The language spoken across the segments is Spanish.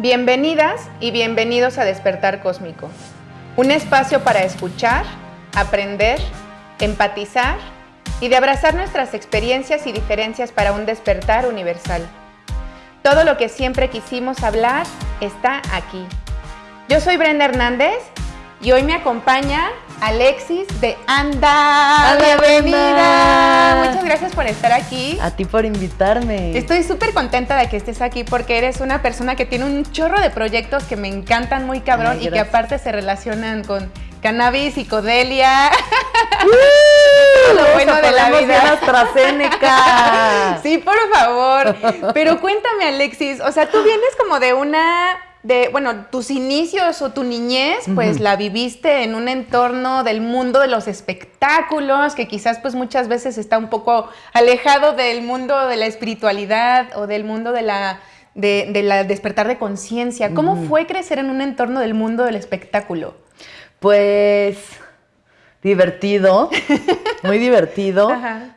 Bienvenidas y bienvenidos a Despertar Cósmico, un espacio para escuchar, aprender, empatizar y de abrazar nuestras experiencias y diferencias para un despertar universal. Todo lo que siempre quisimos hablar está aquí. Yo soy Brenda Hernández y hoy me acompaña Alexis de Anda. Bienvenida. Muchas gracias por estar aquí. A ti por invitarme. Estoy súper contenta de que estés aquí porque eres una persona que tiene un chorro de proyectos que me encantan muy cabrón y que aparte se relacionan con cannabis, psicodelia. ¡Uh! lo bueno de la vida. AstraZeneca. sí, por favor. Pero cuéntame, Alexis, o sea, tú vienes como de una de, bueno, tus inicios o tu niñez, pues la viviste en un entorno del mundo de los espectáculos, que quizás pues muchas veces está un poco alejado del mundo de la espiritualidad o del mundo de la, de, la despertar de conciencia. ¿Cómo fue crecer en un entorno del mundo del espectáculo? Pues divertido, muy divertido.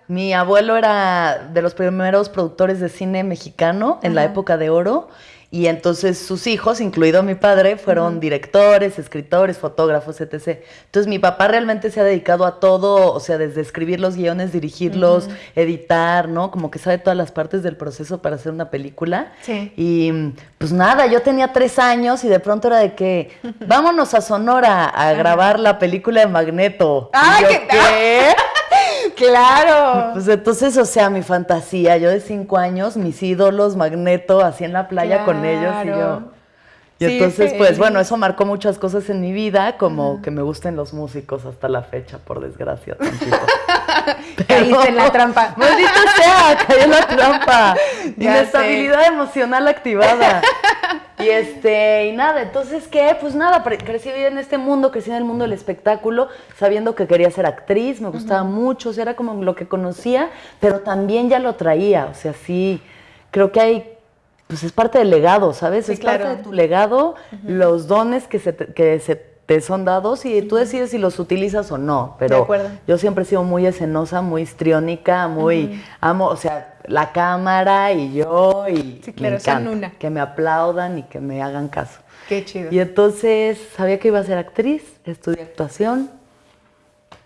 Mi abuelo era de los primeros productores de cine mexicano en la época de oro y entonces sus hijos, incluido mi padre, fueron directores, escritores, fotógrafos, etc. Entonces mi papá realmente se ha dedicado a todo, o sea, desde escribir los guiones, dirigirlos, editar, ¿no? Como que sabe todas las partes del proceso para hacer una película. Sí. Y pues nada, yo tenía tres años y de pronto era de que vámonos a Sonora a grabar la película de Magneto. ¡Ay, ¿qué? ¿qué? Claro. Pues entonces, o sea, mi fantasía, yo de cinco años, mis ídolos, Magneto, así en la playa con ellos y yo. Y entonces, pues bueno, eso marcó muchas cosas en mi vida, como que me gusten los músicos hasta la fecha, por desgracia. Caíste en la trampa. Maldito sea, caí en la trampa. Inestabilidad emocional activada. Y este, y nada, entonces, ¿qué? Pues nada, crecí en este mundo, crecí en el mundo del espectáculo, sabiendo que quería ser actriz, me gustaba mucho, o sea, era como lo que conocía, pero también ya lo traía, o sea, sí, creo que hay pues es parte del legado, ¿sabes? es parte de tu legado, los dones que se, te, que se te son dados y tú decides si los utilizas o no. Pero yo siempre he sido muy escenosa, muy histriónica, muy amo, o sea, la cámara y yo y sí, claro, una. que me aplaudan y que me hagan caso. Qué chido. Y entonces sabía que iba a ser actriz, estudié actuación.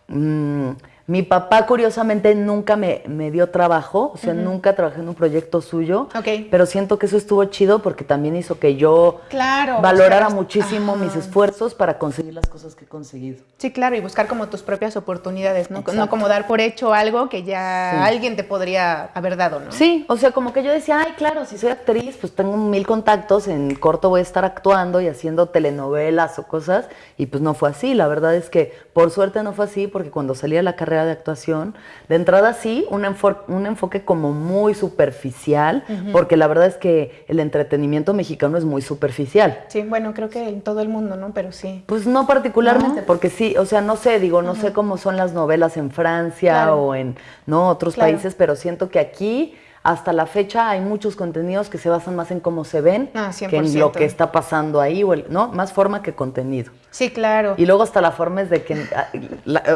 Mm, mi papá, curiosamente, nunca me, me dio trabajo, o sea, nunca trabajé en un proyecto suyo, pero siento que eso estuvo chido porque también hizo que yo valorara muchísimo mis esfuerzos para conseguir las cosas que he conseguido. Sí, claro, y buscar como tus propias oportunidades, ¿no? No como dar por hecho algo que ya alguien te podría haber dado, ¿no? Sí, o sea, como que yo decía, ay, claro, si soy actriz, pues tengo mil contactos, en corto voy a estar actuando y haciendo telenovelas o cosas, y pues no fue así, la verdad es que por suerte no fue así porque cuando salí a la carrera de actuación. De entrada sí, un, un enfoque como muy superficial, porque la verdad es que el entretenimiento mexicano es muy superficial. Sí, bueno, creo que en todo el mundo, ¿no? Pero sí. Pues no particularmente, porque sí, o sea, no sé, digo, no sé cómo son las novelas en Francia o en no otros países, pero siento que aquí hasta la fecha hay muchos contenidos que se basan más en cómo se ven ah, que en lo que está pasando ahí, o ¿no? Más forma que contenido. Sí, claro. Y luego hasta la forma es de que ah,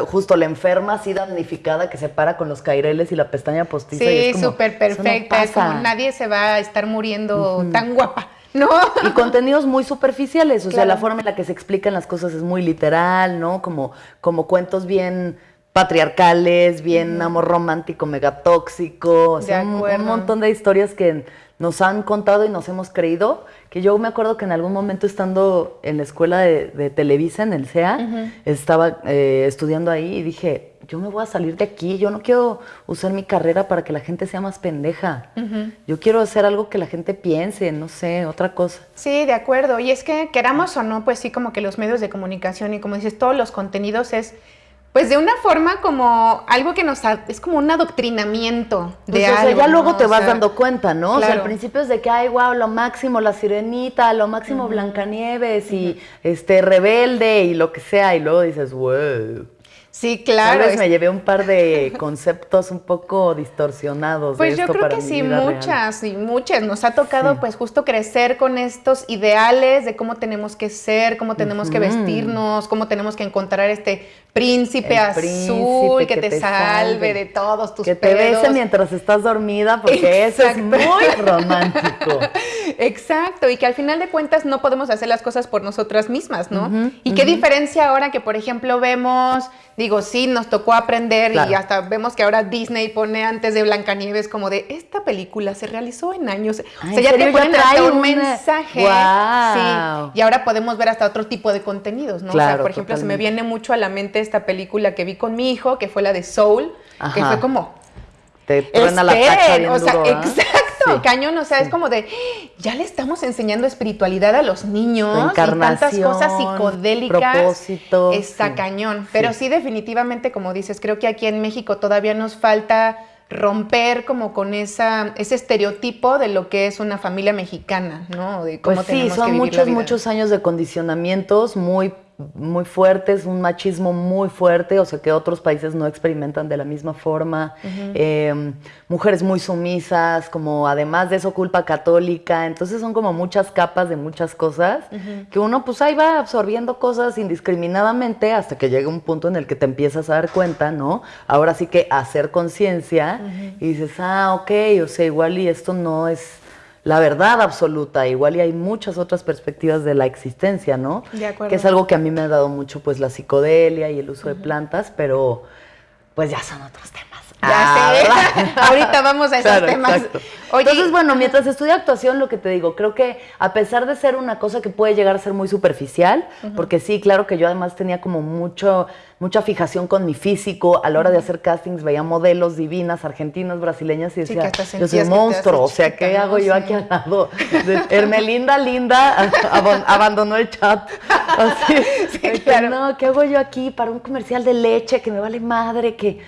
justo la enferma así damnificada que se para con los caireles y la pestaña postiza. Sí, súper perfecta. es como nadie se va a estar muriendo tan guapa. ¿no? Y contenidos muy superficiales, o sea, la forma en la que se explican las cosas es muy literal, ¿no? Como, como cuentos bien patriarcales, bien amor romántico, megatóxico, o sea, un, montón de historias que nos han contado y nos hemos creído, que yo me acuerdo que en algún momento estando en la escuela de, Televisa, en el CEA, estaba eh, estudiando ahí y dije, yo me voy a salir de aquí, yo no quiero usar mi carrera para que la gente sea más pendeja, yo quiero hacer algo que la gente piense, no sé, otra cosa. Sí, de acuerdo, y es que queramos o no, pues sí, como que los medios de comunicación y como dices, todos los contenidos es pues de una forma como algo que nos es como un adoctrinamiento de pues, O sea, ya luego te vas dando cuenta, ¿no? O sea, al principio es de que, ay, wow, lo máximo la sirenita, lo máximo Blancanieves y este rebelde y lo que sea, y luego dices, wow. Sí, claro. Tal vez me llevé un par de conceptos un poco distorsionados. Pues de esto yo creo que sí, muchas y muchas. Nos ha tocado pues justo crecer con estos ideales de cómo tenemos que ser, cómo tenemos que vestirnos, cómo tenemos que encontrar este príncipe azul que, te, salve, de todos tus Que te bese mientras estás dormida porque eso es muy romántico. Exacto, y que al final de cuentas no podemos hacer las cosas por nosotras mismas, ¿no? y qué diferencia ahora que, por ejemplo, vemos, digo, sí, nos tocó aprender y hasta vemos que ahora Disney pone antes de Blancanieves como de, esta película se realizó en años. o sea, ya te ponen hasta un mensaje. Sí, y ahora podemos ver hasta otro tipo de contenidos, ¿no? o sea, por ejemplo, se me viene mucho a la mente esta película que vi con mi hijo, que fue la de Soul, que fue como... Te truena la tacha bien o sea, duro, exacto, cañón, o sea, es como de, ya le estamos enseñando espiritualidad a los niños y tantas cosas psicodélicas. Propósito, está cañón, pero sí. definitivamente, como dices, creo que aquí en México todavía nos falta romper como con esa, ese estereotipo de lo que es una familia mexicana, ¿no? De cómo pues sí, son muchos, muchos años de condicionamientos muy muy fuertes, un machismo muy fuerte, o sea que otros países no experimentan de la misma forma, em, mujeres muy sumisas, como además de eso culpa católica, entonces son como muchas capas de muchas cosas, que uno pues ahí va absorbiendo cosas indiscriminadamente hasta que llega un punto en el que te empiezas a dar cuenta, ¿no? Ahora sí que hacer conciencia y dices, ah, ok, o sea, igual y esto no es la verdad absoluta, igual y hay muchas otras perspectivas de la existencia, ¿no? De acuerdo. Que es algo que a mí me ha dado mucho, pues, la psicodelia y el uso de plantas, pero pues ya son otros temas. Ya ah, sé. Ahorita vamos a esos temas. Entonces, bueno, mientras estudio actuación, lo que te digo, creo que a pesar de ser una cosa que puede llegar a ser muy superficial, porque sí, claro que yo además tenía como mucho, mucha fijación con mi físico, a la hora de hacer castings veía modelos divinas, argentinas, brasileñas, y decía, yo soy un monstruo, o sea, ¿qué hago yo aquí al lado? Hermelinda Linda abandonó el chat. Así, no, ¿qué hago yo aquí para un comercial de leche que me vale madre? Que,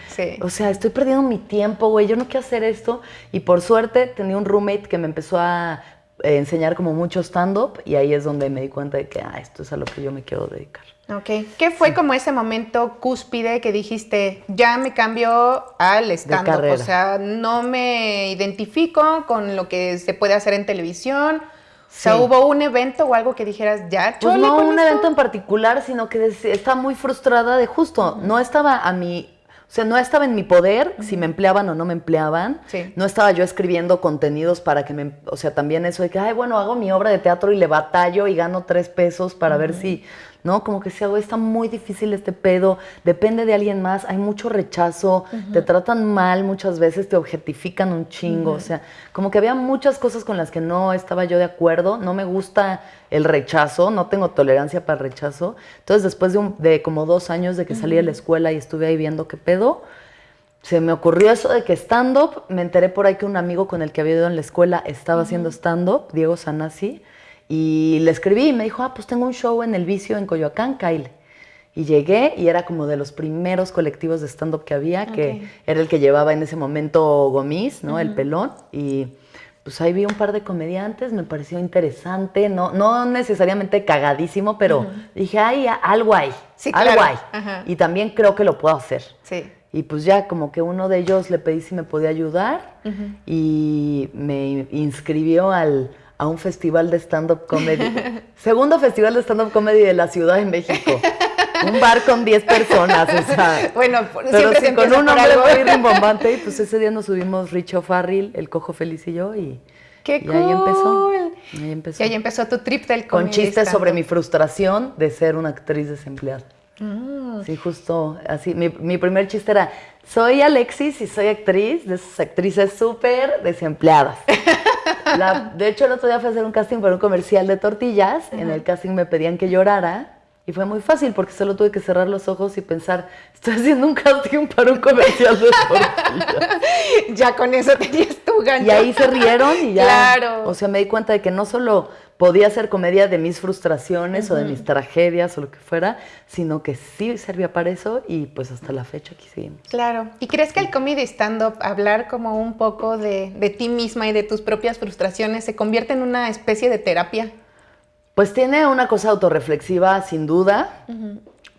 o sea, estoy perdiendo mi tiempo, güey, yo no quiero hacer esto. Y por suerte tenía un roommate que me empezó a eh, enseñar como mucho stand-up y ahí es donde me di cuenta de que, ah, esto es a lo que yo me quiero dedicar. Ok. ¿Qué fue como ese momento cúspide que dijiste, ya me cambio al stand-up? O sea, no me identifico con lo que se puede hacer en televisión. O sea, ¿hubo un evento o algo que dijeras, ya, pues no un evento en particular, sino que estaba muy frustrada de justo, no estaba a mi o sea, no estaba en mi poder si me empleaban o no me empleaban. No estaba yo escribiendo contenidos para que me... O sea, también eso de que, ay, bueno, hago mi obra de teatro y le batallo y gano tres pesos para ver si ¿no? Como que si algo está muy difícil este pedo, depende de alguien más, hay mucho rechazo, te tratan mal muchas veces, te objetifican un chingo, o sea, como que había muchas cosas con las que no estaba yo de acuerdo, no me gusta el rechazo, no tengo tolerancia para el rechazo. Entonces, después de, de como dos años de que salí de la escuela y estuve ahí viendo qué pedo, se me ocurrió eso de que stand-up, me enteré por ahí que un amigo con el que había ido en la escuela estaba haciendo stand-up, Diego Sanasi, y le escribí y me dijo, ah, pues tengo un show en El Vicio en Coyoacán, Kyle. Y llegué y era como de los primeros colectivos de stand-up que había, que era el que llevaba en ese momento Gomis, ¿no? El pelón. Y pues ahí vi un par de comediantes, me pareció interesante, no, no necesariamente cagadísimo, pero dije, ay, algo hay, sí, algo hay. Y también creo que lo puedo hacer. Sí. Y pues ya como que uno de ellos le pedí si me podía ayudar y me inscribió al a un festival de stand-up comedy. Segundo festival de stand-up comedy de la Ciudad de México. Un bar con 10 personas, o sea. Bueno, pero sí, con un hombre muy rimbombante, y pues ese día nos subimos Richo Farril, el Cojo Feliz y yo, y, ¡Qué y ahí empezó. Ahí empezó. Y ahí empezó tu trip del Con chistes sobre mi frustración de ser una actriz desempleada. Mm. Sí, justo así. Mi, mi, primer chiste era, soy Alexis y soy actriz de esas actrices súper desempleadas. de hecho, el otro día fui a hacer un casting para un comercial de tortillas. En el casting me pedían que llorara. Y fue muy fácil porque solo tuve que cerrar los ojos y pensar, estoy haciendo un casting para un comercial de tortillas. ya con eso tenías tu gancho. Y ahí se rieron y ya. Claro. O sea, me di cuenta de que no solo podía hacer comedia de mis frustraciones o de mis tragedias o lo que fuera, sino que sí servía para eso y pues hasta la fecha aquí seguimos. Claro. ¿Y crees que el comedy stand-up, hablar como un poco de, de ti misma y de tus propias frustraciones, se convierte en una especie de terapia? Pues tiene una cosa autorreflexiva, sin duda.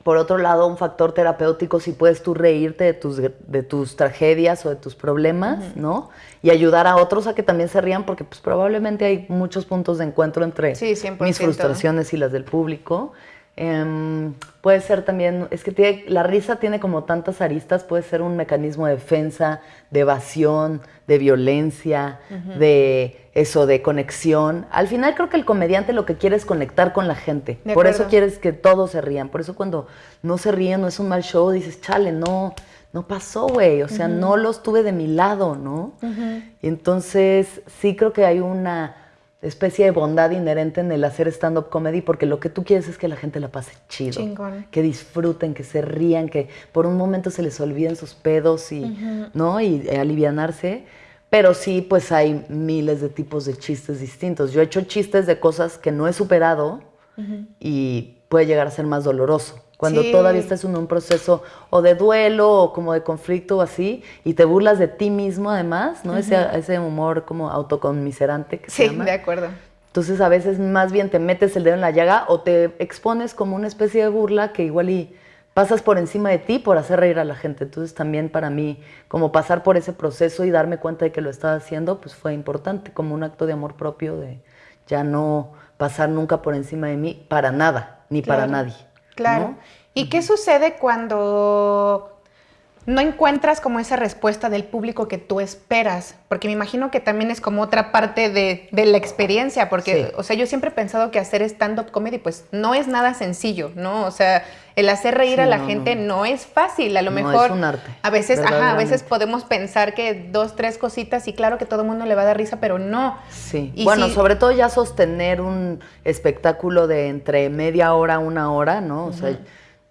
Por otro lado, un factor terapéutico si puedes tú reírte de tus, de tus tragedias o de tus problemas, ¿no? Y ayudar a otros a que también se rían, porque pues probablemente hay muchos puntos de encuentro entre mis frustraciones y las del público. Em, puede ser también, es que tiene, la risa tiene como tantas aristas, puede ser un mecanismo de defensa, de evasión, de violencia, de eso, de conexión. Al final creo que el comediante lo que quiere es conectar con la gente. por eso quieres que todos se rían. Por eso cuando no se ríen, no es un mal show, dices, chale, no, no pasó, güey. O sea, no los tuve de mi lado, ¿no? Y entonces sí creo que hay una especie de bondad inherente en el hacer stand-up comedy, porque lo que tú quieres es que la gente la pase chido. Que disfruten, que se rían, que por un momento se les olviden sus pedos y, ¿no? y eh, alivianarse. Pero sí, pues hay miles de tipos de chistes distintos. Yo he hecho chistes de cosas que no he superado y puede llegar a ser más doloroso. Cuando todavía estás en un proceso o de duelo o como de conflicto o así, y te burlas de ti mismo además, ¿no? ese, ese, humor como autoconmiserante que se llama. Sí, de acuerdo. Entonces a veces más bien te metes el dedo en la llaga o te expones como una especie de burla que igual y pasas por encima de ti por hacer reír a la gente. Entonces también para mí como pasar por ese proceso y darme cuenta de que lo estaba haciendo, pues fue importante, como un acto de amor propio de ya no pasar nunca por encima de mí para nada, ni para nadie. Claro. ¿Y qué sucede cuando no encuentras como esa respuesta del público que tú esperas? Porque me imagino que también es como otra parte de, la experiencia, porque, o sea, yo siempre he pensado que hacer stand-up comedy, pues no es nada sencillo, ¿no? O sea, el hacer reír a la gente no. es fácil, a lo mejor. Es un arte. A veces, ajá, a veces podemos pensar que dos, tres cositas y claro que todo el mundo le va a dar risa, pero no. Sí. bueno, sobre todo ya sostener un espectáculo de entre media hora, una hora, ¿no? O sea,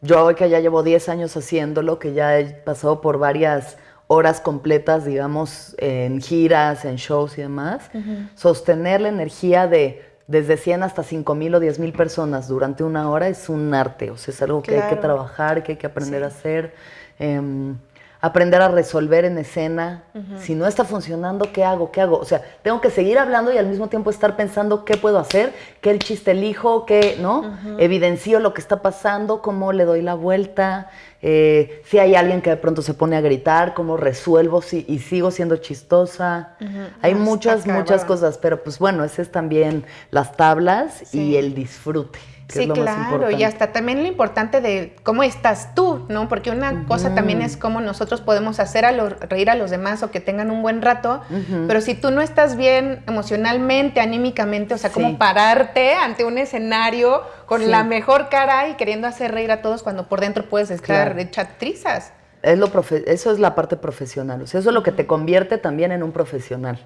yo hoy que ya llevo 10 años haciéndolo, que ya he pasado por varias horas completas, digamos, en giras, en shows y demás, sostener la energía de desde 100 hasta 5 mil o 10 mil personas durante una hora es un arte, o sea, es algo que hay que trabajar, que hay que aprender a hacer. Em, aprender a resolver en escena. Si no está funcionando, ¿qué hago? ¿Qué hago? O sea, tengo que seguir hablando y al mismo tiempo estar pensando qué puedo hacer, qué el chiste elijo, qué, ¿no? Evidencio lo que está pasando, cómo le doy la vuelta, eh, si hay alguien que de pronto se pone a gritar, cómo resuelvo si, y sigo siendo chistosa. Hay muchas, muchas cosas, pero pues bueno, ese es también las tablas y el disfrute sí, claro, y hasta también lo importante de cómo estás tú, ¿no? Porque una cosa también es cómo nosotros podemos hacer a reír a los demás o que tengan un buen rato, pero si tú no estás bien emocionalmente, anímicamente, o sea, cómo pararte ante un escenario con la mejor cara y queriendo hacer reír a todos cuando por dentro puedes estar hecha trizas lo eso es la parte profesional, o sea, eso es lo que te convierte también en un profesional.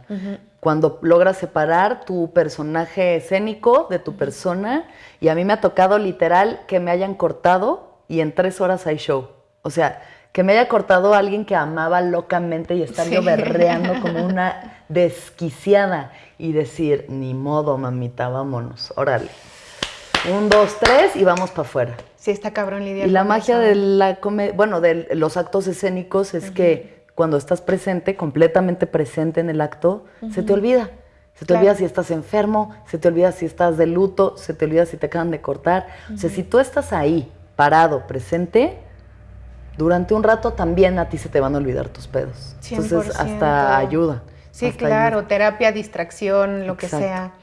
Cuando logras separar tu personaje escénico de tu persona, y a mí me ha tocado literal que me hayan cortado y en tres horas hay show. O sea, que me haya cortado alguien que amaba locamente y estar yo berreando como una desquiciada y decir, ni modo, mamita, vámonos, órale. Un, dos, tres y vamos para afuera. Sí, está cabrón lidiar Y la magia de la bueno, de los actos escénicos es que cuando estás presente, completamente presente en el acto, se te olvida. Se te olvida si estás enfermo, se te olvida si estás de luto, se te olvida si te acaban de cortar. O sea, si tú estás ahí, parado, presente, durante un rato también a ti se te van a olvidar tus pedos. Entonces, hasta ayuda. Sí, claro, terapia, distracción, lo que sea.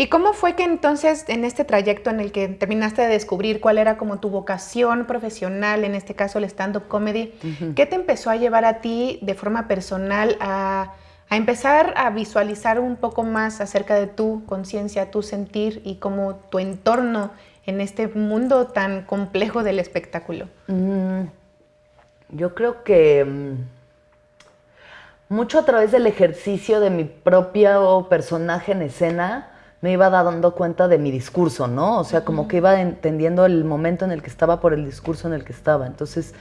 ¿Y cómo fue que entonces en este trayecto en el que terminaste de descubrir cuál era como tu vocación profesional, en este caso el stand-up comedy, qué te empezó a llevar a ti de forma personal a, empezar a visualizar un poco más acerca de tu conciencia, tu sentir y como tu entorno en este mundo tan complejo del espectáculo? Mm, yo creo que mm, mucho a través del ejercicio de mi propio personaje en escena, me iba dando cuenta de mi discurso, ¿no? O sea, como que iba entendiendo el momento en el que estaba por el discurso en el que estaba. Entonces,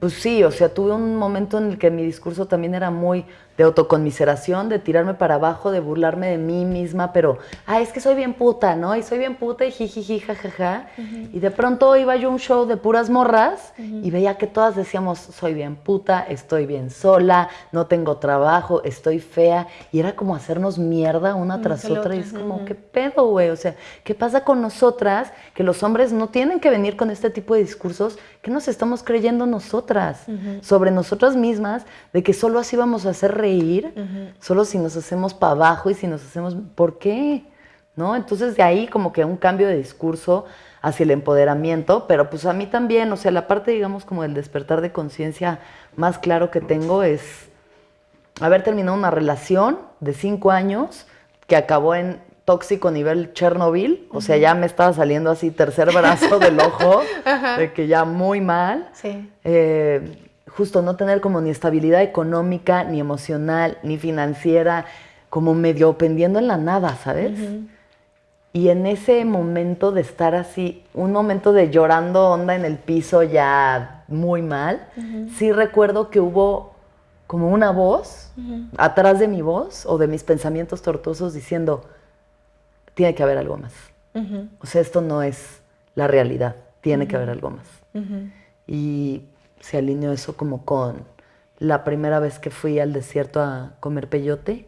pues sí, o sea, tuve un momento en el que mi discurso también era muy de autoconmiseración, de tirarme para abajo, de burlarme de mí misma, pero, ah, es que soy bien puta, ¿no? Y soy bien puta y jijiji, jajaja. Y de pronto iba yo a un show de puras morras y veía que todas decíamos, soy bien puta, estoy bien sola, no tengo trabajo, estoy fea. Y era como hacernos mierda una tras otra. Y es como, ¿qué pedo, güey? O sea, ¿qué pasa con nosotras? Que los hombres no tienen que venir con este tipo de discursos. ¿Qué nos estamos creyendo nosotras? Sobre nosotras mismas, de que solo así vamos a hacer reír, solo si nos hacemos para abajo y si nos hacemos, ¿por qué? ¿no? Entonces de ahí como que un cambio de discurso hacia el empoderamiento, pero pues a mí también, o sea, la parte, digamos, como del despertar de conciencia más claro que tengo es haber terminado una relación de cinco años que acabó en tóxico nivel Chernobyl, o sea, ya me estaba saliendo así tercer brazo del ojo, de que ya muy mal. Sí. Eh, justo no tener como ni estabilidad económica, ni emocional, ni financiera, como medio pendiendo en la nada, ¿sabes? Y en ese momento de estar así, un momento de llorando onda en el piso ya muy mal, sí recuerdo que hubo como una voz atrás de mi voz o de mis pensamientos tortuosos diciendo, tiene que haber algo más. O sea, esto no es la realidad, tiene que haber algo más. Y se alineó eso como con la primera vez que fui al desierto a comer peyote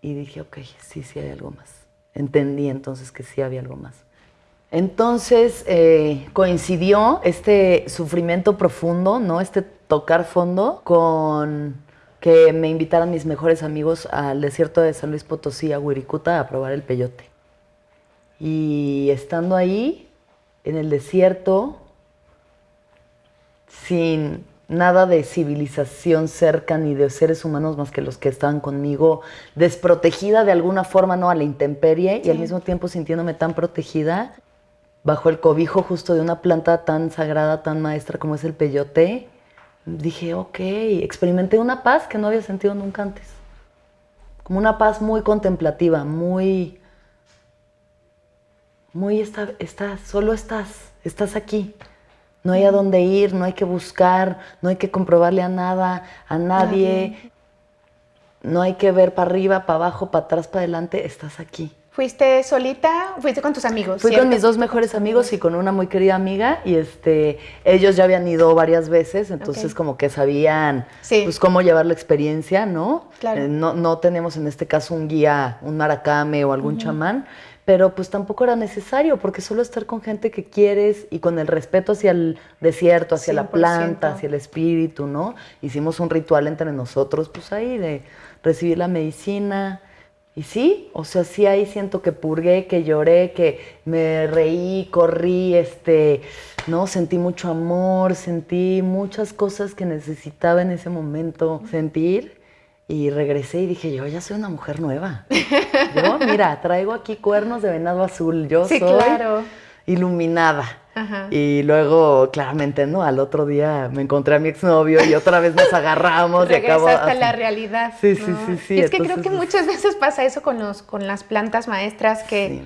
y dije, ok, sí, sí hay algo más. Entendí entonces que sí había algo más. Entonces eh, coincidió este sufrimiento profundo, ¿no? Este tocar fondo con que me invitaran mis mejores amigos al desierto de San Luis Potosí, a Huiricuta, a probar el peyote. Y estando ahí, en el desierto, sin nada de civilización cerca ni de seres humanos más que los que estaban conmigo, desprotegida de alguna forma, no a la intemperie y al mismo tiempo sintiéndome tan protegida bajo el cobijo justo de una planta tan sagrada, tan maestra como es el peyote, dije, ok, experimenté una paz que no había sentido nunca antes. Como una paz muy contemplativa, muy, muy, está, está, solo estás, estás aquí. No hay a dónde ir, no hay que buscar, no hay que comprobarle a nada, a nadie. No hay que ver para arriba, para abajo, para atrás, para adelante, estás aquí. ¿Fuiste solita? ¿Fuiste con tus amigos? Fui con mis dos mejores amigos y con una muy querida amiga y este ellos ya habían ido varias veces, entonces como que sabían pues cómo llevar la experiencia, ¿no? Claro. Eh, no, no tenemos en este caso un guía, un maracame o algún chamán, pero pues tampoco era necesario porque solo estar con gente que quieres y con el respeto hacia el desierto, hacia la planta, hacia el espíritu, ¿no? Hicimos un ritual entre nosotros, pues ahí de recibir la medicina. Y sí, o sea, sí ahí siento que purgué, que lloré, que me reí, corrí, este, no, sentí mucho amor, sentí muchas cosas que necesitaba en ese momento sentir y regresé y dije, yo ya soy una mujer nueva. Yo, mira, traigo aquí cuernos de venado azul, yo soy iluminada. Y luego, claramente, ¿no? Al otro día me encontré a mi exnovio y otra vez nos agarramos y acabó. hasta la realidad. Sí, sí, sí, sí. Y es que creo que muchas veces pasa eso con, los, con las plantas maestras que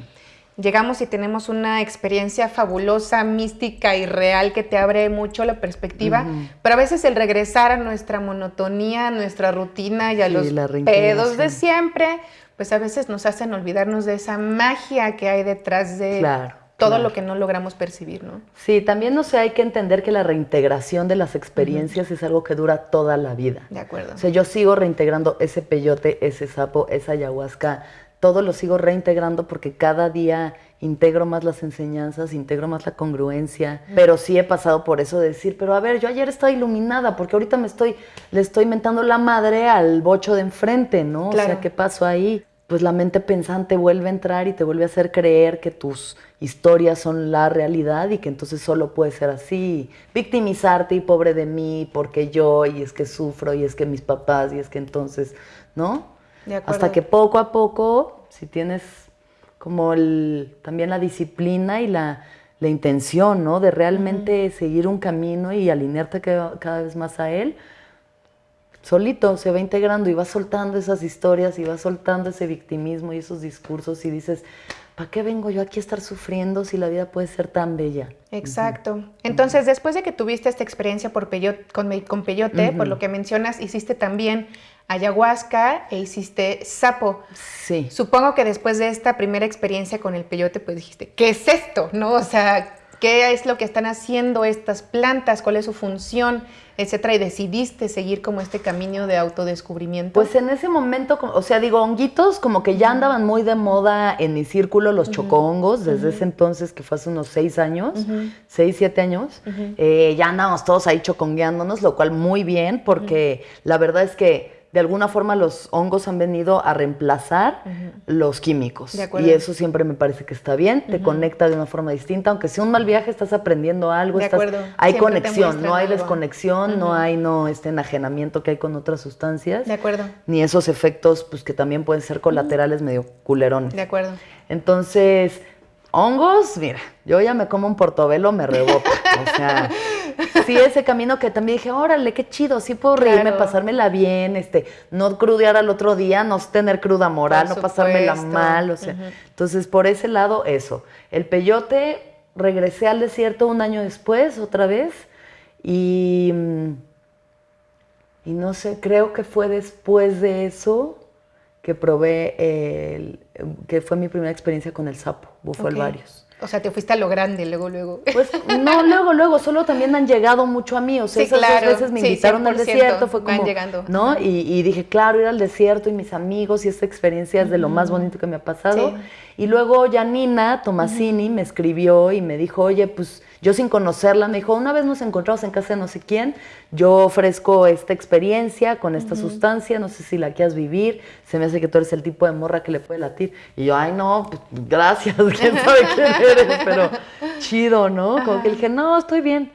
llegamos y tenemos una experiencia fabulosa, mística y real que te abre mucho la perspectiva, pero a veces el regresar a nuestra monotonía, a nuestra rutina y a los pedos de siempre, pues a veces nos hacen olvidarnos de esa magia que hay detrás de claro todo lo que no logramos percibir, ¿no? Sí, también no sé, hay que entender que la reintegración de las experiencias es algo que dura toda la vida. De acuerdo. O sea, yo sigo reintegrando ese peyote, ese sapo, esa ayahuasca, todo lo sigo reintegrando porque cada día integro más las enseñanzas, integro más la congruencia, pero sí he pasado por eso de decir, pero a ver, yo ayer estaba iluminada porque ahorita me estoy, le estoy mentando la madre al bocho de enfrente, ¿no? Claro. O sea, ¿qué pasó ahí? Pues la mente pensante vuelve a entrar y te vuelve a hacer creer que tus historias son la realidad y que entonces solo puede ser así, victimizarte y pobre de mí porque yo y es que sufro y es que mis papás y es que entonces, ¿no? Hasta que poco a poco, si tienes como el, también la disciplina y la, la intención, ¿no? De realmente seguir un camino y alinearte cada, cada vez más a él, solito se va integrando y va soltando esas historias y va soltando ese victimismo y esos discursos y dices, ¿para qué vengo yo aquí a estar sufriendo si la vida puede ser tan bella? Exacto. Entonces, después de que tuviste esta experiencia por con, con, peyote, por lo que mencionas, hiciste también ayahuasca e hiciste sapo. Sí. Supongo que después de esta primera experiencia con el peyote, pues dijiste, ¿qué es esto? ¿No? O sea, ¿qué es lo que están haciendo estas plantas? ¿Cuál es su función? etcétera, y decidiste seguir como este camino de autodescubrimiento? Pues en ese momento, o sea, digo, honguitos como que ya andaban muy de moda en mi círculo, los chocongos, desde ese entonces, que fue hace unos seis años, seis, siete años, eh, ya andábamos todos ahí chocongueándonos, lo cual muy bien, porque la verdad es que de alguna forma los hongos han venido a reemplazar los químicos. De acuerdo. y eso siempre me parece que está bien, te conecta de una forma distinta, aunque sea un mal viaje, estás aprendiendo algo, De estás- acuerdo. hay Siempre conexión, no hay algo. desconexión, no hay no este enajenamiento que hay con otras sustancias, De acuerdo. ni esos efectos pues que también pueden ser colaterales medio culerones. De acuerdo. Entonces, hongos, mira, yo ya me como un portobelo, me rebota. O sea, sí, ese camino que también dije, órale, qué chido, sí puedo reírme, pasármela bien, este, no crudear al otro día, no tener cruda moral, no pasármela mal, o sea. Entonces, por ese lado, eso. El peyote, regresé al desierto un año después, otra vez, y. Y no sé, creo que fue después de eso que probé el, que fue mi primera experiencia con el sapo, bufo Ok. alvarius. O sea, te fuiste a lo grande luego, luego. Pues no, luego, luego, solo también han llegado mucho a mí. O sea, Sí, esas claro. dos veces me Sí, invitaron al 100% desierto, fue van como. llegando. ¿No? Y, y dije, claro, ir al desierto y mis amigos y esta experiencia es de lo más bonito que me ha pasado. Sí. Y luego Janina Tomasini me escribió y me dijo, oye, pues yo sin conocerla, me dijo, una vez nos encontramos en casa de no sé quién, yo ofrezco esta experiencia con esta sustancia, no sé si la quieras vivir, se me hace que tú eres el tipo de morra que le puede latir. Y yo, ay, no, pues, gracias, quién sabe quién eres, pero chido, ¿no? Como que dije, no, estoy bien.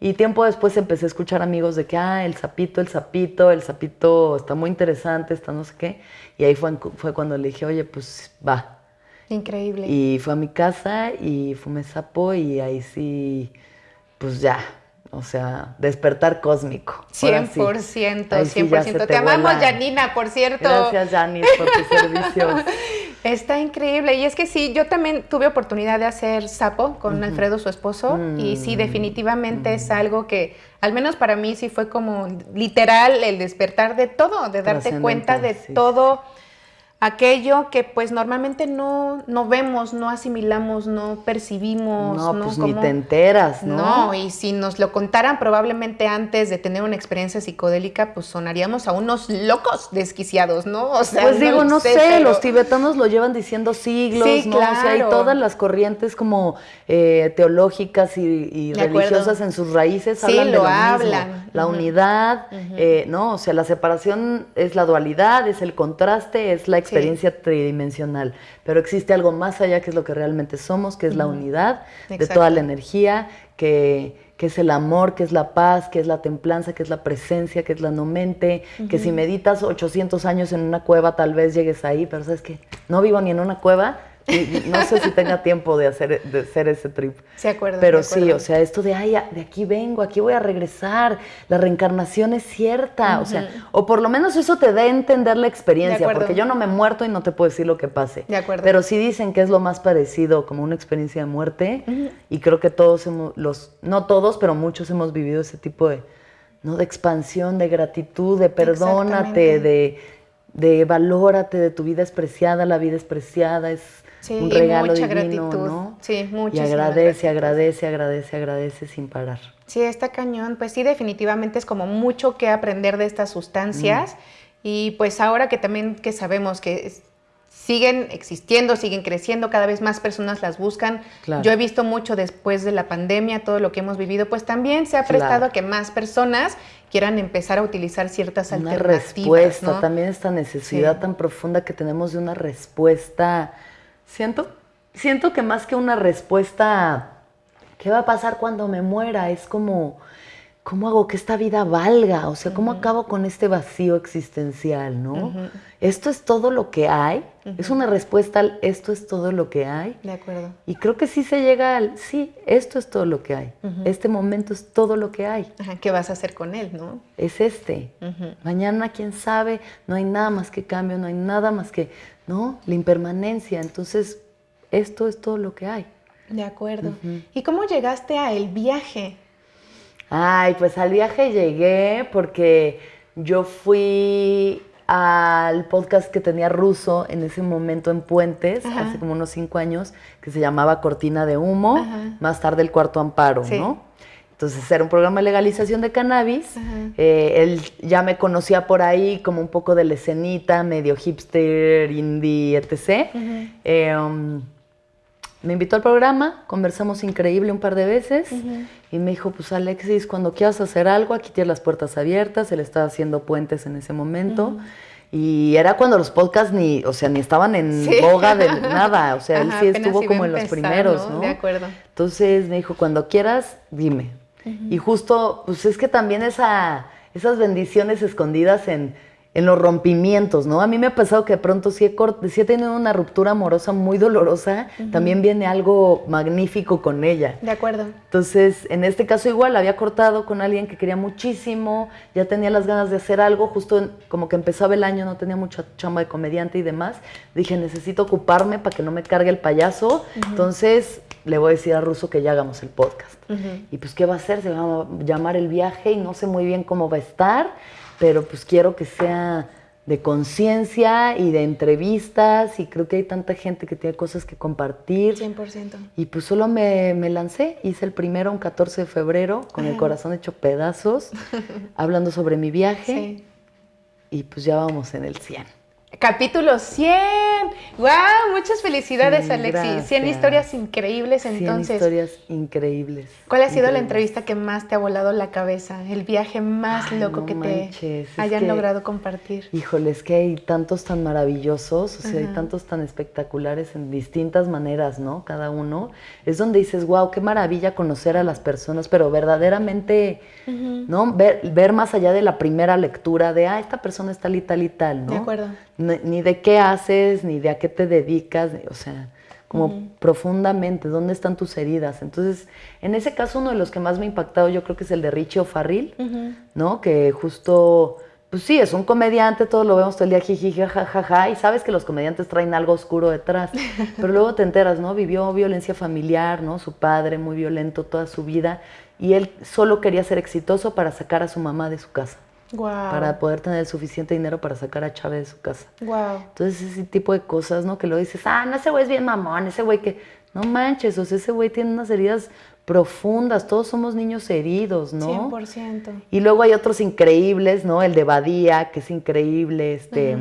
Y tiempo después empecé a escuchar amigos de que, ah, el sapito, el sapito, el sapito está muy interesante, está no sé qué. Y ahí fue, fue cuando le dije, oye, pues va. Increíble. Y fue a mi casa y fumé sapo y ahí sí, pues ya, o sea, despertar cósmico. Ahora sí. 100%, Ahí sí 100%. Te, te amamos. Janina, por cierto. Gracias, Janis, por tus servicios. Está increíble. Y es que sí, yo también tuve oportunidad de hacer sapo con Alfredo, su esposo. Y Mm. sí, definitivamente es algo que, al menos para mí, sí fue como literal el despertar de todo, de darte cuenta de sí, todo aquello que pues normalmente no, no vemos, no asimilamos, no percibimos. No, pues Como- ni te enteras, ¿no? No, y si nos lo contaran probablemente antes de tener una experiencia psicodélica, pues sonaríamos a unos locos desquiciados, ¿no? O sea, Pues digo, lo no sé, pero- los tibetanos lo llevan diciendo siglos, Sí, ¿no? O sea, hay todas las corrientes como eh, teológicas y, y De acuerdo. religiosas en sus raíces Sí, hablan de lo lo mismo. hablan. La unidad, eh, ¿no? O sea, la separación es la dualidad, es el contraste, es la experiencia tridimensional. Pero existe algo más allá que es lo que realmente somos, que es la unidad de toda la energía, que, que es el amor, que es la paz, que es la templanza, que es la presencia, que es la no mente, que si meditas 800 años en una cueva tal vez llegues ahí, pero sabes que no vivo ni en una cueva, y- no sé si tenga tiempo de hacer, de hacer ese trip. Se acuerdan. Pero sí, o sea, esto de, ay, de aquí vengo, aquí voy a regresar, la reencarnación es cierta, o sea, o por lo menos eso te da a entender la experiencia, porque yo no me he muerto y no te puedo decir lo que pase. De acuerdo. Pero sí dicen que es lo más parecido como una experiencia de muerte, y creo que todos hemos, los, no todos, pero muchos hemos vivido ese tipo de, ¿no? de expansión, de gratitud, de perdónate, de, de valórate, de tu vida es preciada, la vida es preciada, es Sí, un y regalo mucha divino, gratitud. ¿no? Sí, Y agradece, agradece, agradece, agradece sin parar. Sí, está cañón. Pues sí, definitivamente es como mucho que aprender de estas sustancias. Y pues ahora que también que sabemos que es- siguen existiendo, siguen creciendo, cada vez más personas las buscan. Claro. Yo he visto mucho después de la pandemia, todo lo que hemos vivido, pues también se ha Claro. prestado a que más personas quieran empezar a utilizar ciertas Una alternativas. respuesta, ¿no? también esta necesidad Sí. tan profunda que tenemos de una respuesta. Siento, siento que más que una respuesta, ¿qué va a pasar cuando me muera? Es como, ¿cómo hago que esta vida valga? O sea, ¿cómo acabo con este vacío existencial, no? Esto es todo lo que hay. Es una respuesta al esto es todo lo que hay. De acuerdo. Y creo que sí se llega al, sí, esto es todo lo que hay. Este momento es todo lo que hay. Ajá, ¿Qué vas a hacer con él, no? Es este. Mañana, quién sabe, no hay nada más que cambio, no hay nada más que, ¿no? La impermanencia. Entonces, esto es todo lo que hay. De acuerdo. ¿Y cómo llegaste a el viaje? Ay, pues al viaje llegué porque yo fui al podcast que tenía ruso en ese momento en Puentes, Ajá. hace como unos cinco años, que se llamaba Cortina de Humo, Ajá. más tarde el Cuarto Amparo, Sí. ¿no? Entonces era un programa de legalización de cannabis. Eh, él ya me conocía por ahí como un poco de la escenita, medio hipster, indie, etc. Eh, um, me invitó al programa, conversamos increíble un par de veces y me dijo, pues Alexis, cuando quieras hacer algo, aquí tienes las puertas abiertas, él estaba haciendo puentes en ese momento. Y era cuando los podcasts ni, o sea, ni estaban en boga de nada, o sea, él sí estuvo como en los primeros, ¿no? De acuerdo. Entonces me dijo, cuando quieras, dime. Y justo, pues es que también esa, esas bendiciones escondidas en en los rompimientos, ¿no? A mí me ha pasado que de pronto si he, si he tenido una ruptura amorosa muy dolorosa, también viene algo magnífico con ella. De acuerdo. Entonces, en este caso igual, había cortado con alguien que quería muchísimo, ya tenía las ganas de hacer algo, justo como que empezaba el año, no tenía mucha chamba de comediante y demás. Dije, necesito ocuparme para que no me cargue el payaso. Entonces, le voy a decir a Russo que ya hagamos el podcast. Y pues, ¿qué va a hacer? Se va a llamar el viaje y no sé muy bien cómo va a estar pero pues quiero que sea de conciencia y de entrevistas y creo que hay tanta gente que tiene cosas que compartir. 100%. Y pues solo me, lancé, hice el primero un 14 de febrero con el corazón hecho pedazos, hablando sobre mi viaje sí. y pues ya vamos en el 100. Capítulo 100. ¡Wow! Muchas felicidades, Alexis. 100 historias increíbles entonces. 100 historias increíbles. ¿Cuál ha sido la entrevista que más te ha volado la cabeza? El viaje más loco que te hayan logrado compartir. Híjole, es que hay tantos tan maravillosos, o sea, hay tantos tan espectaculares en distintas maneras, ¿no? Cada uno. Es donde dices, wow, qué maravilla conocer a las personas, pero verdaderamente, ¿no? Ver, ver más allá de la primera lectura de, ah, esta persona es tal y tal y tal, ¿no? De acuerdo ni de qué haces, ni de a qué te dedicas, o sea, como profundamente, dónde están tus heridas. Entonces, en ese caso, uno de los que más me ha impactado yo creo que es el de Richie O'Farrill, ¿no? Que justo, pues sí, es un comediante, todos lo vemos todo el día, jiji, jajaja, y sabes que los comediantes traen algo oscuro detrás, pero luego te enteras, ¿no? Vivió violencia familiar, ¿no? Su padre muy violento toda su vida, y él solo quería ser exitoso para sacar a su mamá de su casa para poder tener suficiente dinero para sacar a Chávez de su casa. Wow. Entonces ese tipo de cosas, ¿no? Que lo dices, ah, no, ese güey es bien mamón, ese güey que, no manches, o sea, ese güey tiene unas heridas profundas, todos somos niños heridos, ¿no? 100%. Y luego hay otros increíbles, ¿no? El de Badía, que es increíble, este,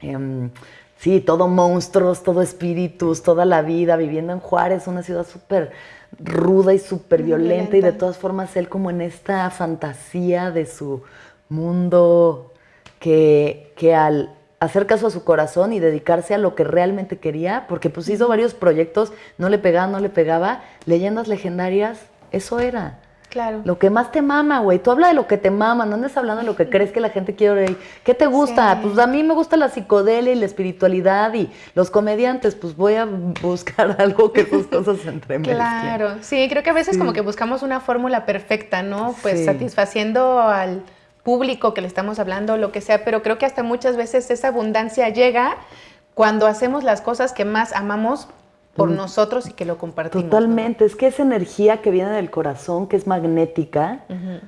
em, sí, todo monstruos, todo espíritus, toda la vida, viviendo en Juárez, una ciudad súper ruda y súper violenta, y de todas formas él como en esta fantasía de su mundo que, que al hacer caso a su corazón y dedicarse a lo que realmente quería, porque pues hizo varios proyectos, no le pegaba, no le pegaba, leyendas legendarias, eso era. Claro. Lo que más te mama, güey. Tú habla de lo que te mama, no andes hablando de lo que crees que la gente quiere oír. ¿Qué te gusta? Pues a mí me gusta la psicodelia y la espiritualidad y los comediantes, pues voy a buscar algo que sus cosas entremezclen. Claro, sí, creo que a veces como que buscamos una fórmula perfecta, ¿no? Pues satisfaciendo al público que le estamos hablando, lo que sea, pero creo que hasta muchas veces esa abundancia llega cuando hacemos las cosas que más amamos por mm. nosotros y que lo compartimos. Totalmente, es que esa energía que viene del corazón, que es magnética,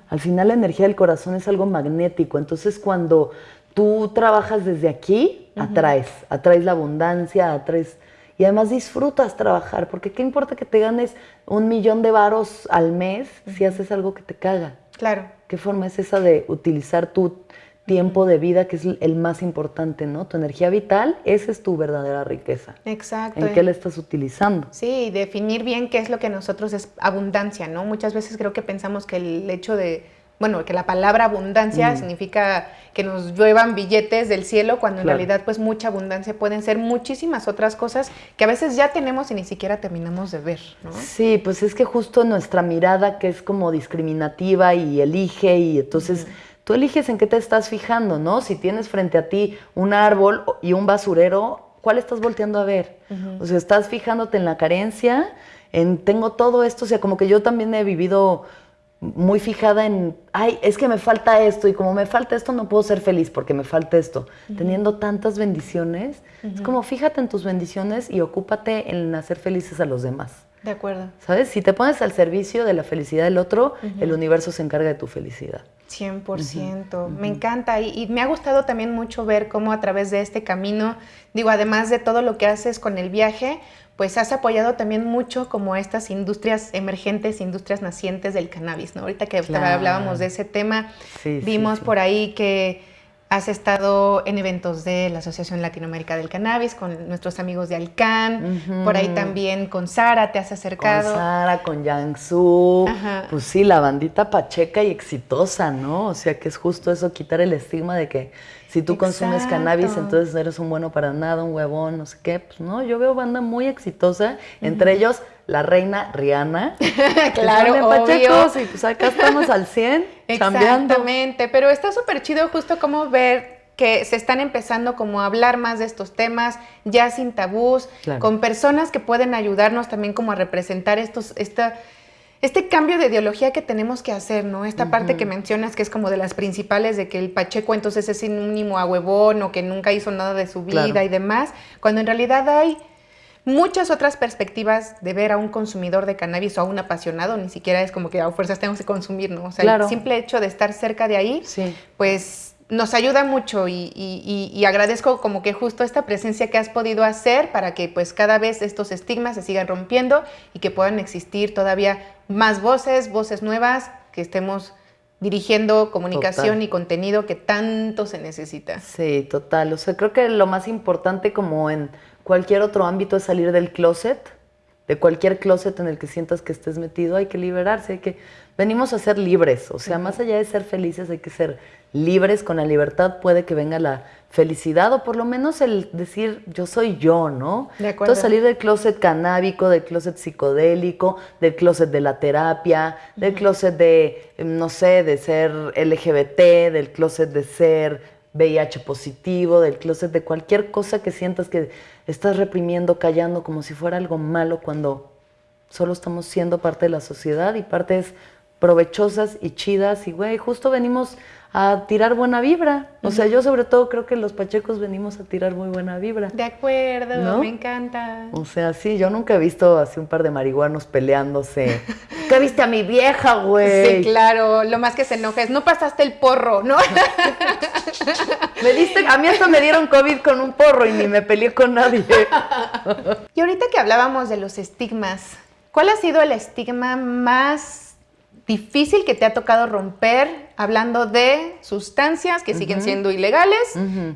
al final la energía del corazón es algo magnético, entonces cuando tú trabajas desde aquí, atraes, atraes la abundancia, atraes... Y además disfrutas trabajar, porque qué importa que te ganes un millón de varos al mes si haces algo que te caga. Claro. ¿Qué forma es esa de utilizar tu tiempo de vida, que es el más importante, ¿no? Tu energía vital, esa es tu verdadera riqueza. Exacto. ¿En qué la estás utilizando? Sí, definir bien qué es lo que nosotros es abundancia, ¿no? Muchas veces creo que pensamos que el hecho de bueno, que la palabra abundancia mm. significa que nos lluevan billetes del cielo, cuando en realidad pues mucha abundancia pueden ser muchísimas otras cosas que a veces ya tenemos y ni siquiera terminamos de ver, ¿no? Sí, pues es que justo nuestra mirada que es como discriminativa y elige y entonces... Tú eliges en qué te estás fijando, ¿no? Si tienes frente a ti un árbol y un basurero, ¿cuál estás volteando a ver? O sea, estás fijándote en la carencia, en tengo todo esto, o sea, como que yo también he vivido muy fijada en, ay, es que me falta esto y como me falta esto no puedo ser feliz porque me falta esto. Teniendo tantas bendiciones, es como fíjate en tus bendiciones y ocúpate en hacer felices a los demás. De acuerdo. ¿Sabes? Si te pones al servicio de la felicidad del otro, el universo se encarga de tu felicidad. 100%. Me encanta y, y, me ha gustado también mucho ver cómo a través de este camino, digo, además de todo lo que haces con el viaje, pues has apoyado también mucho como estas industrias emergentes, industrias nacientes del cannabis, ¿no? Ahorita que hablábamos de ese tema, vimos por ahí que Has estado en eventos de la Asociación Latinoamérica del Cannabis con nuestros amigos de Alcan, por ahí también con Sara te has acercado. Con Sara, con Yangsu, pues sí, la bandita pacheca y exitosa, ¿no? O sea que es justo eso, quitar el estigma de que si tú consumes cannabis, entonces eres un bueno para nada, un huevón, no sé qué. Pues no, yo veo banda muy exitosa, entre ellos la reina Rihanna. claro, obvio. y pues acá estamos al 100, Exactamente, pero está súper chido justo como ver que se están empezando como a hablar más de estos temas, ya sin tabús, con personas que pueden ayudarnos también como a representar estos, esta, este cambio de ideología que tenemos que hacer, ¿no? Esta parte que mencionas que es como de las principales, de que el Pacheco entonces es sinónimo a huevón o que nunca hizo nada de su vida y demás, cuando en realidad hay muchas otras perspectivas de ver a un consumidor de cannabis o a un apasionado, ni siquiera es como que a fuerzas tenemos que consumir, ¿no? O sea, el simple hecho de estar cerca de ahí, pues nos ayuda mucho y, agradezco como que justo esta presencia que has podido hacer para que pues cada vez estos estigmas se sigan rompiendo y que puedan existir todavía más voces, voces nuevas, que estemos dirigiendo comunicación y contenido que tanto se necesita. Sí, total. O sea, creo que lo más importante como en cualquier otro ámbito es salir del closet, de cualquier closet en el que sientas que estés metido, hay que liberarse, hay que venimos a ser libres, o sea, más allá de ser felices hay que ser libres, con la libertad puede que venga la felicidad o por lo menos el decir yo soy yo, ¿no? De acuerdo. Entonces salir del closet canábico, del closet psicodélico, del closet de la terapia, del closet de, no sé, de ser LGBT, del closet de ser VIH positivo, del closet, de cualquier cosa que sientas que estás reprimiendo, callando como si fuera algo malo cuando solo estamos siendo parte de la sociedad y partes provechosas y chidas y güey, justo venimos a tirar buena vibra. O sea, yo sobre todo creo que los pachecos venimos a tirar muy buena vibra. De acuerdo, me encanta. O sea, sí, yo nunca he visto así un par de marihuanos peleándose. ¿Qué viste a mi vieja, güey? Sí, claro, lo más que se enoja es, no pasaste el porro, ¿no? me diste, a mí hasta me dieron COVID con un porro y ni me peleé con nadie. y ahorita que hablábamos de los estigmas, ¿cuál ha sido el estigma más difícil que te ha tocado romper hablando de sustancias que siguen siendo ilegales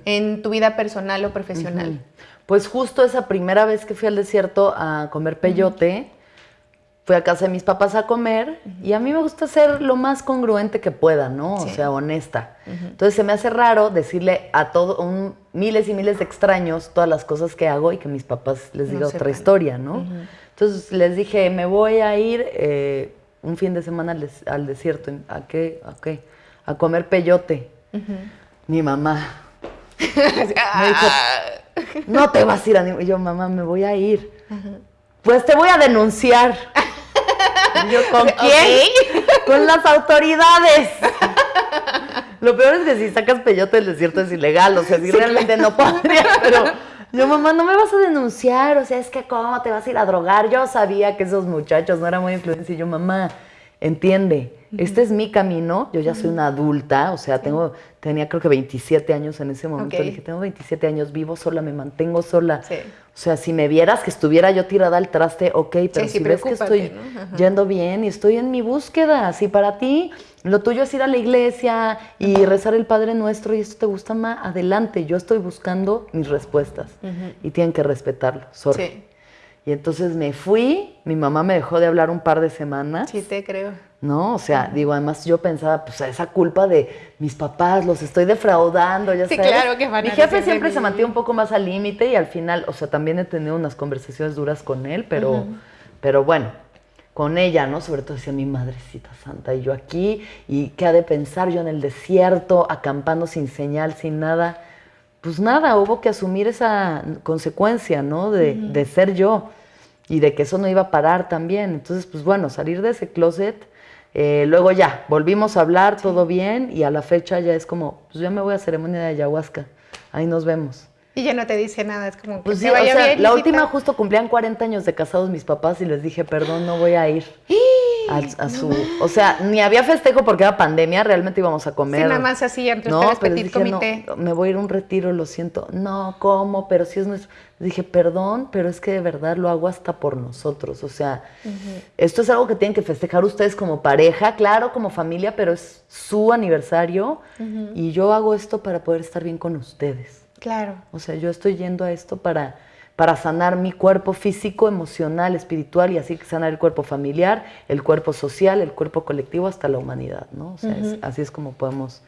en tu vida personal o profesional? Pues justo esa primera vez que fui al desierto a comer peyote, fui a casa de mis papás a comer y a mí me gusta ser lo más congruente que pueda, ¿no? O sea, honesta. Entonces se me hace raro decirle a todos, miles y miles de extraños todas las cosas que hago y que mis papás les diga otra historia, ¿no? Entonces les dije, me voy a ir... Eh, un fin de semana al, desierto. ¿A qué? ¿A qué? A comer peyote. Mi mamá. me dijo, no te vas a ir a ni... Y yo, mamá, me voy a ir. Pues te voy a denunciar. yo, ¿con quién? Con las autoridades. Lo peor es que si sacas peyote del desierto es ilegal, o sea, si realmente no podría, pero yo, mamá, no me vas a denunciar, o sea, es que cómo te vas a ir a drogar. Yo sabía que esos muchachos no eran muy influencers y yo, mamá, entiende, este es mi camino, yo ya soy una adulta, o sea, tengo, tenía creo que 27 años en ese momento, le dije, tengo 27 años, vivo sola, me mantengo sola. O sea, si me vieras que estuviera yo tirada al traste, ok, pero si ves que estoy yendo bien y estoy en mi búsqueda, si para ti lo tuyo es ir a la iglesia y rezar el Padre Nuestro y esto te gusta más, adelante, yo estoy buscando mis respuestas y tienen que respetarlo, sorry. Y entonces me fui, mi mamá me dejó de hablar un par de semanas. Sí, te creo. ¿No? O sea, digo, además yo pensaba, pues esa culpa de mis papás, los estoy defraudando, ya sí, sabes. claro que van Mi jefe siempre se mantiene un poco más al límite y al final, o sea, también he tenido unas conversaciones duras con él, pero, pero bueno, con ella, ¿no? Sobre todo decía mi madrecita santa y yo aquí, y qué ha de pensar yo en el desierto, acampando sin señal, sin nada pues nada, hubo que asumir esa consecuencia, ¿no? De, de, ser yo y de que eso no iba a parar también. Entonces, pues bueno, salir de ese closet, eh, luego ya, volvimos a hablar, todo bien, y a la fecha ya es como, pues ya me voy a ceremonia de ayahuasca, ahí nos vemos. Y ya no te dice nada, es como que pues sí, o sea, La última justo cumplían 40 años de casados mis papás y les dije, perdón, no voy a ir. a, su, o sea, ni había festejo porque era pandemia, realmente íbamos a comer. Sí, nada más así entre no, pero dije, comité. No, me voy a ir a un retiro, lo siento. No, ¿cómo? Pero si es nuestro. Dije, perdón, pero es que de verdad lo hago hasta por nosotros. O sea, esto es algo que tienen que festejar ustedes como pareja, claro, como familia, pero es su aniversario y yo hago esto para poder estar bien con ustedes. Claro. O sea, yo estoy yendo a esto para para sanar mi cuerpo físico, emocional, espiritual y así sanar el cuerpo familiar, el cuerpo social, el cuerpo colectivo hasta la humanidad, ¿no? O sea, así es como podemos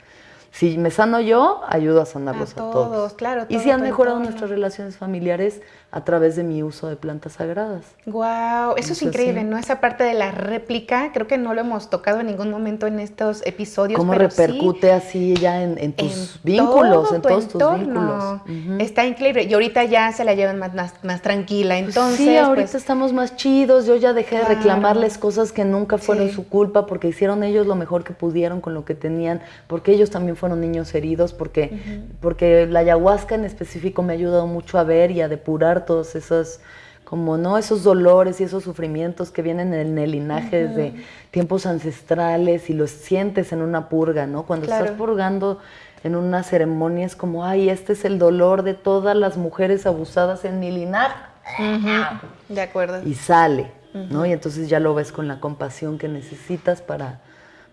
si me sano yo, ayudo a sanarlos a, todos, Claro, y si han mejorado nuestras relaciones familiares a través de mi uso de plantas sagradas. Wow, eso es increíble, ¿no? Esa parte de la réplica, creo que no lo hemos tocado en ningún momento en estos episodios. ¿Cómo repercute así ya en, tus vínculos, en todos tus vínculos? Está increíble. Y ahorita ya se la llevan más, más, tranquila. Pues entonces, sí, ahorita pues estamos más chidos. Yo ya dejé de reclamarles cosas que nunca fueron su culpa porque hicieron ellos lo mejor que pudieron con lo que tenían, porque ellos también fueron fueron niños heridos, porque, porque la ayahuasca en específico me ha ayudado mucho a ver y a depurar todos esos, como no esos dolores y esos sufrimientos que vienen en el linaje desde tiempos ancestrales y los sientes en una purga, ¿no? Cuando estás purgando en una ceremonia es como, ay, este es el dolor de todas las mujeres abusadas en mi linaje. De acuerdo. Y sale, ¿no? Y entonces ya lo ves con la compasión que necesitas para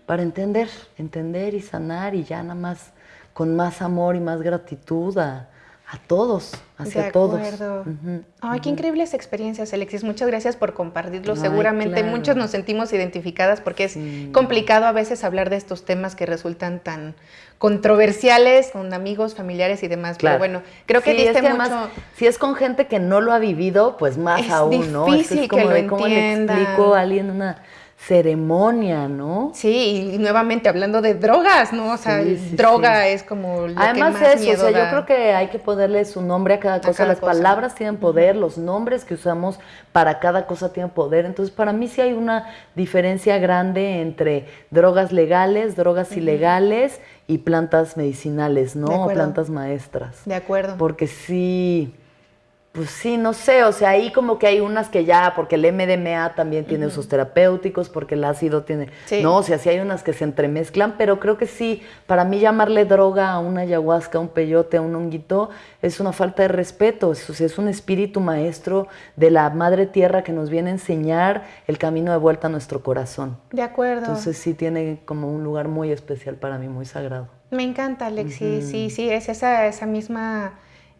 para entender, entender y sanar y ya nada más con más amor y más gratitud a, todos, hacia de todos. Ay, qué increíbles experiencias, Alexis. Muchas gracias por compartirlo. Seguramente muchos nos sentimos identificadas porque es complicado a veces hablar de estos temas que resultan tan controversiales con amigos, familiares y demás. Pero bueno, creo que diste mucho... si es con gente que no lo ha vivido, pues más aún, ¿no? Es difícil que lo ¿cómo le explico a alguien una ceremonia, ¿no? Sí, y nuevamente hablando de drogas, ¿no? O sea, droga es como lo Además que más eso, o sea, yo creo que hay que ponerle su nombre a cada cosa. Las palabras tienen poder, los nombres que usamos para cada cosa tienen poder. Entonces, para mí sí hay una diferencia grande entre drogas legales, drogas ilegales y plantas medicinales, ¿no? plantas maestras. De acuerdo. Porque sí pues sí, no sé, o sea, ahí como que hay unas que ya, porque el MDMA también tiene usos terapéuticos, porque el ácido tiene, no, o sea, sí hay unas que se entremezclan, pero creo que sí, para mí llamarle droga a una ayahuasca, a un peyote, a un honguito, es una falta de respeto, o sea, es un espíritu maestro de la madre tierra que nos viene a enseñar el camino de vuelta a nuestro corazón. De acuerdo. Entonces sí tiene como un lugar muy especial para mí, muy sagrado. Me encanta, Alexi, sí, sí, es esa, esa misma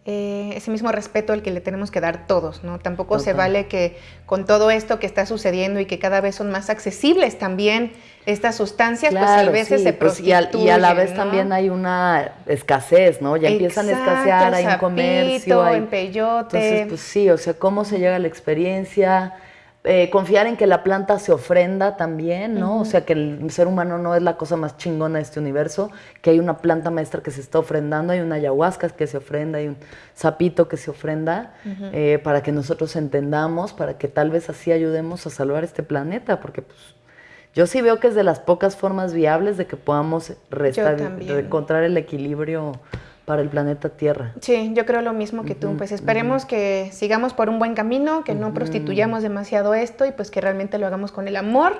eh, ese mismo respeto al que le tenemos que dar todos, ¿no? Tampoco se vale que con todo esto que está sucediendo y que cada vez son más accesibles también estas sustancias, pues a veces se pues, y, a, la vez también hay una escasez, ¿no? Ya empiezan a escasear, hay un comercio, hay... en peyote. Entonces, pues sí, o sea, cómo se llega a la experiencia, eh, confiar en que la planta se ofrenda también, ¿no? O sea, que el ser humano no es la cosa más chingona de este universo, que hay una planta maestra que se está ofrendando, hay una ayahuasca que se ofrenda, hay un sapito que se ofrenda, eh, para que nosotros entendamos, para que tal vez así ayudemos a salvar este planeta, porque pues yo sí veo que es de las pocas formas viables de que podamos encontrar el equilibrio para el planeta Tierra. Sí, yo creo lo mismo que tú. Pues esperemos que sigamos por un buen camino, que no prostituyamos demasiado esto y pues que realmente lo hagamos con el amor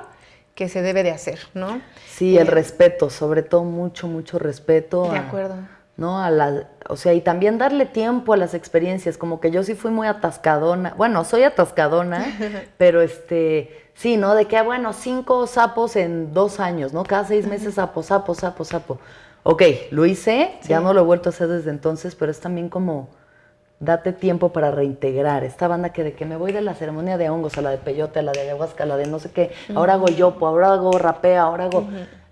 que se debe de hacer, ¿no? Sí, el eh, respeto, sobre todo mucho, mucho respeto. De acuerdo. ¿no? A la, o sea, y también darle tiempo a las experiencias, como que yo sí fui muy atascadona, bueno, soy atascadona, pero este, sí, ¿no? De que, bueno, cinco sapos en dos años, ¿no? Cada seis meses sapo, sapo, sapo, sapo ok, lo hice, ya no lo he vuelto a hacer desde entonces, pero es también como date tiempo para reintegrar. Esta banda que de que me voy de la ceremonia de hongos a la de peyote, a la de ayahuasca, a la de no sé qué, ahora hago yopo, ahora hago rapea, ahora hago...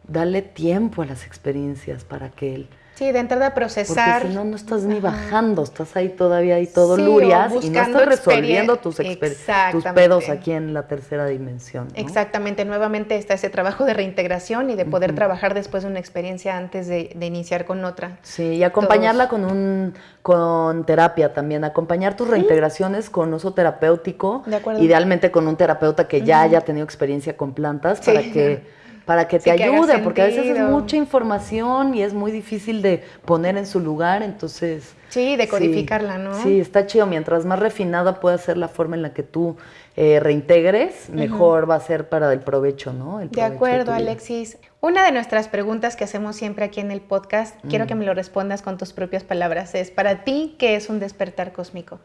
Dale tiempo a las experiencias para que él Sí, de entrada a procesar. Porque si no, no estás ni bajando, estás ahí todavía ahí todo lurias y no estás resolviendo tus, tus pedos aquí en la tercera dimensión. Exactamente, nuevamente está ese trabajo de reintegración y de poder trabajar después de una experiencia antes de, iniciar con otra. Sí, y acompañarla con un con terapia también, acompañar tus reintegraciones con uso terapéutico, de acuerdo. idealmente con un terapeuta que ya haya tenido experiencia con plantas para que para que te ayude, porque a veces es mucha información y es muy difícil de poner en su lugar, entonces... Sí, de codificarla, ¿no? Sí, está chido. Mientras más refinada pueda ser la forma en la que tú eh, reintegres, mejor va a ser para el provecho, ¿no? de acuerdo, Alexis. Una de nuestras preguntas que hacemos siempre aquí en el podcast, quiero que me lo respondas con tus propias palabras, es, para ti, ¿qué es un despertar cósmico?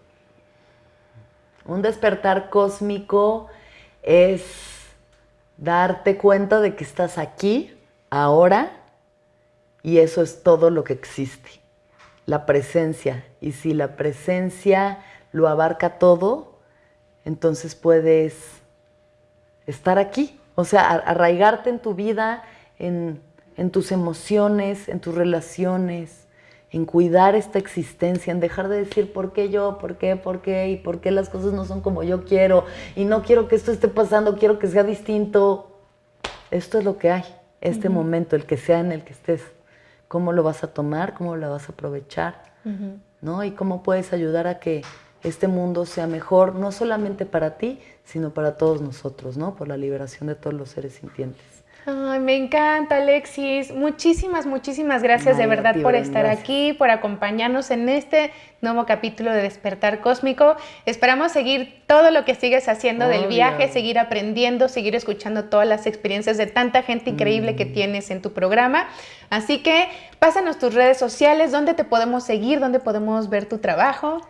Un despertar cósmico es darte cuenta de que estás aquí, ahora, y eso es todo lo que existe. La presencia. Y si la presencia lo abarca todo, entonces puedes estar aquí. O sea, arraigarte en tu vida, en, en tus emociones, en tus relaciones, en cuidar esta existencia, en dejar de decir por qué yo, por qué, por qué y por qué las cosas no son como yo quiero y no quiero que esto esté pasando, quiero que sea distinto. Esto es lo que hay, este momento, el que sea en el que estés. ¿Cómo lo vas a tomar? ¿Cómo lo vas a aprovechar? ¿No? Y cómo puedes ayudar a que este mundo sea mejor, no solamente para ti, sino para todos nosotros, ¿no? Por la liberación de todos los seres sintientes. Ay, me encanta, Alexis. Muchísimas, muchísimas gracias de verdad por estar aquí, por acompañarnos en este nuevo capítulo de Despertar Cósmico. Esperamos seguir todo lo que sigues haciendo del viaje, seguir aprendiendo, seguir escuchando todas las experiencias de tanta gente increíble que mm. tienes en tu programa. Así que pásanos tus redes sociales, dónde te podemos seguir, dónde podemos ver tu trabajo.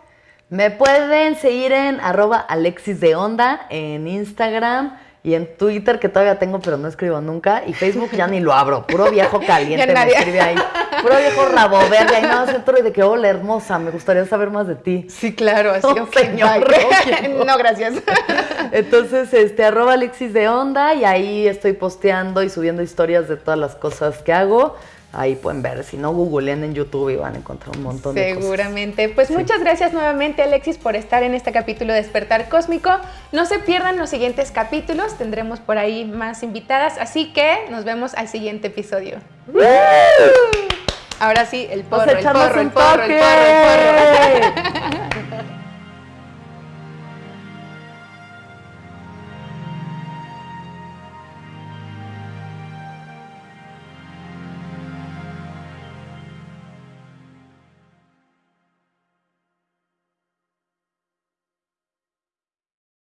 Me pueden seguir en arroba Alexis de Onda en Instagram y en Twitter, que todavía tengo, pero no escribo nunca. Y Facebook ya ni lo abro. Puro viejo caliente me escribe ahí. Puro viejo rabo verde. Ahí nada más y de que, hola, hermosa, me gustaría saber más de ti. Sí, claro. Así, oh, señor. no, gracias. Entonces, este, arroba Alexis de Onda y ahí estoy posteando y subiendo historias de todas las cosas que hago ahí pueden ver. Si no, googleen en YouTube y van a encontrar un montón de cosas. Seguramente. Pues muchas gracias nuevamente, Alexis, por estar en este capítulo de Despertar Cósmico. No se pierdan los siguientes capítulos, tendremos por ahí más invitadas, así que nos vemos al siguiente episodio. Ahora sí, el porro, el porro, el porro, el porro, el porro.